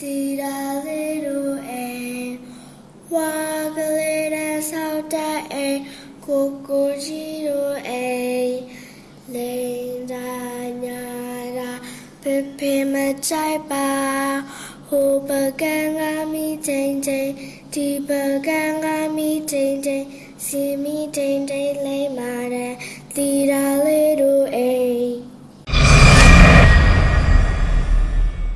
tiradero e wa galera sauta e kokojiro e lenda nyara pepe machai ba ho baganga mi ting ting ti baganga mi ting ting si mi ting ting le mare little e